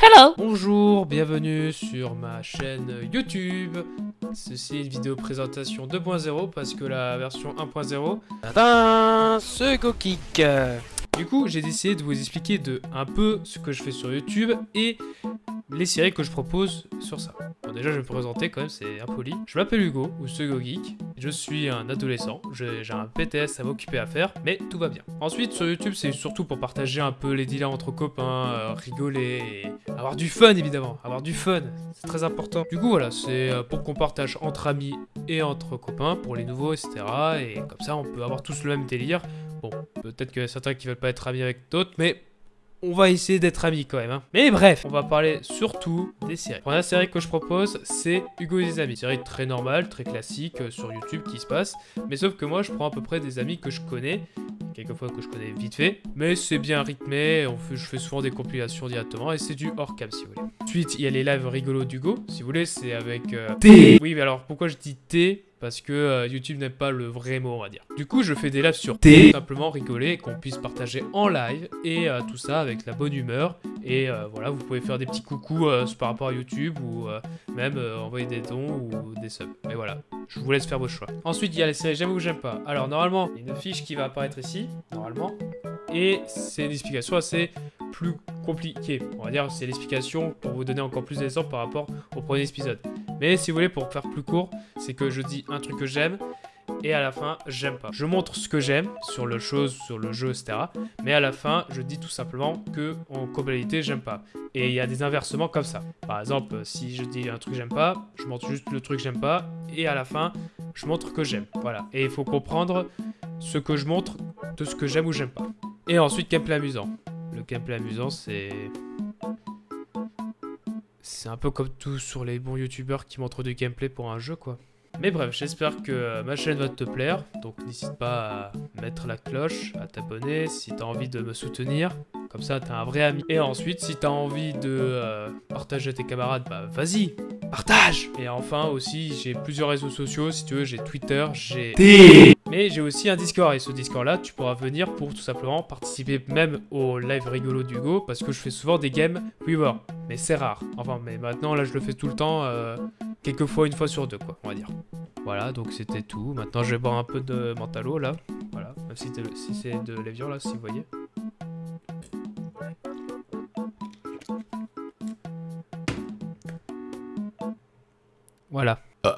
Hello Bonjour, bienvenue sur ma chaîne YouTube. Ceci est une vidéo présentation 2.0 parce que la version 1.0... Tadam Ce Go-Kick Du coup, j'ai décidé de vous expliquer de un peu ce que je fais sur YouTube et les séries que je propose sur ça. Bon, déjà, je vais me présenter quand même, c'est impoli. Je m'appelle Hugo, ou Sego Geek. Je suis un adolescent, j'ai un PTS à m'occuper à faire, mais tout va bien. Ensuite, sur YouTube, c'est surtout pour partager un peu les dealers entre copains, euh, rigoler et avoir du fun, évidemment. Avoir du fun, c'est très important. Du coup, voilà, c'est euh, pour qu'on partage entre amis et entre copains, pour les nouveaux, etc. Et comme ça, on peut avoir tous le même délire. Bon, peut-être qu'il y a certains qui veulent pas être amis avec d'autres, mais on va essayer d'être amis quand même. hein. Mais bref, on va parler surtout des séries. La première série que je propose, c'est Hugo et ses amis. Série très normale, très classique euh, sur YouTube qui se passe. Mais sauf que moi, je prends à peu près des amis que je connais. Quelquefois que je connais vite fait. Mais c'est bien rythmé. On fait, je fais souvent des compilations directement. Et c'est du hors cam si vous voulez. Ensuite, il y a les lives rigolos d'Hugo. Si vous voulez, c'est avec... euh, T. Oui, mais alors pourquoi je dis T? Parce que euh, YouTube n'aime pas le vrai mot, on va dire. Du coup, je fais des lives sur T. simplement rigoler, qu'on puisse partager en live et euh, tout ça avec la bonne humeur. Et euh, voilà, vous pouvez faire des petits coucous par rapport à YouTube ou même envoyer des dons ou des subs. Mais voilà, je vous laisse faire vos choix. Ensuite, il y a les séries j'aime ou j'aime pas. Alors normalement, il y a une fiche qui va apparaître ici, normalement. Et c'est une explication assez plus compliquée. On va dire c'est l'explication pour vous donner encore plus d'exemples par rapport au premier épisode. Mais si vous voulez, pour faire plus court, c'est que je dis un truc que j'aime et à la fin, j'aime pas. Je montre ce que j'aime sur le chose, sur le jeu, etc. Mais à la fin, je dis tout simplement que en globalité, j'aime pas. Et il y a des inversements comme ça. Par exemple, si je dis un truc j'aime pas, je montre juste le truc que j'aime pas et à la fin, je montre que j'aime. Voilà. Et il faut comprendre ce que je montre de ce que j'aime ou j'aime pas. Et ensuite, gameplay amusant. Le gameplay amusant, c'est c'est un peu comme tout sur les bons youtubeurs qui montrent du gameplay pour un jeu quoi. Mais bref, j'espère que euh, ma chaîne va te plaire, donc n'hésite pas à mettre la cloche, à t'abonner si t'as envie de me soutenir, comme ça t'as un vrai ami. Et ensuite, si t'as envie de euh, partager à tes camarades, bah vas-y, partage Et enfin aussi, j'ai plusieurs réseaux sociaux, si tu veux, j'ai Twitter, j'ai... T. Mais j'ai aussi un Discord et ce Discord là, tu pourras venir pour tout simplement participer même au live rigolo d'Hugo parce que je fais souvent des games Weaver. Mais c'est rare. Enfin, mais maintenant là je le fais tout le temps, euh, quelques fois, une fois sur deux quoi, on va dire. Voilà, donc c'était tout. Maintenant je vais boire un peu de Mentalo là. Voilà, même si, c'est de l'évian là, si vous voyez. Voilà.